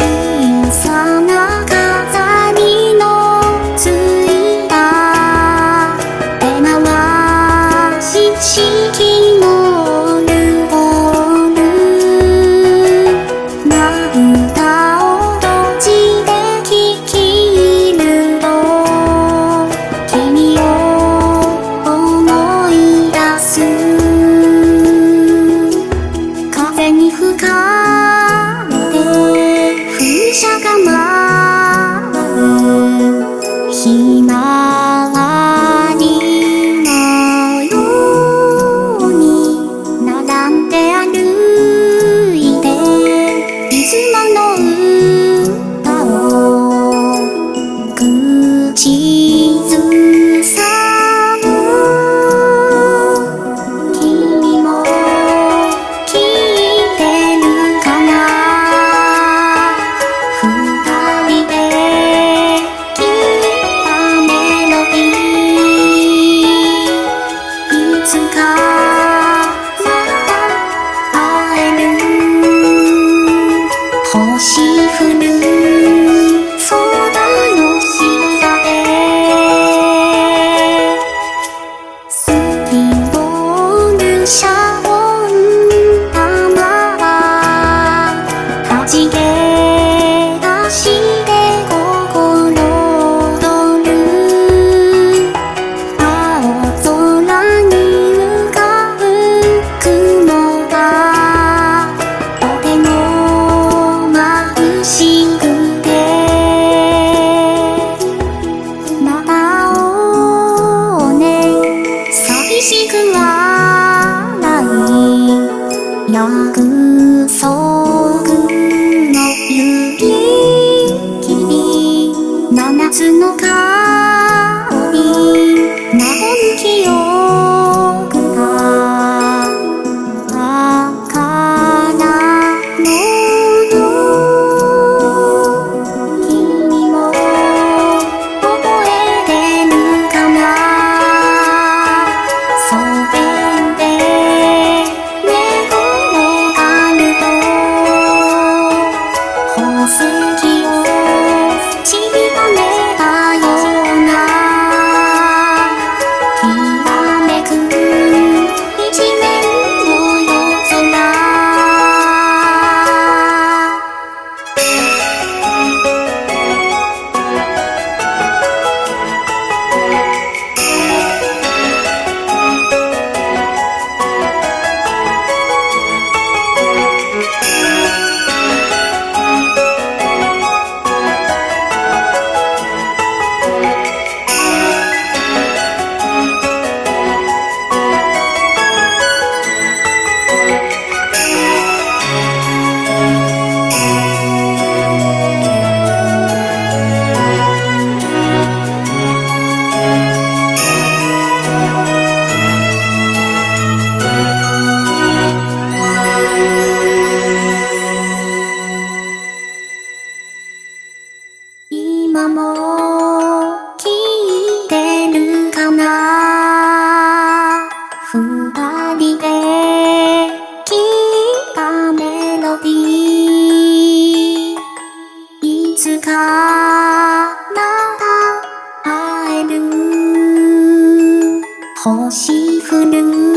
云隐藏。心。lòng cứ sâu つかまた会える。星降る。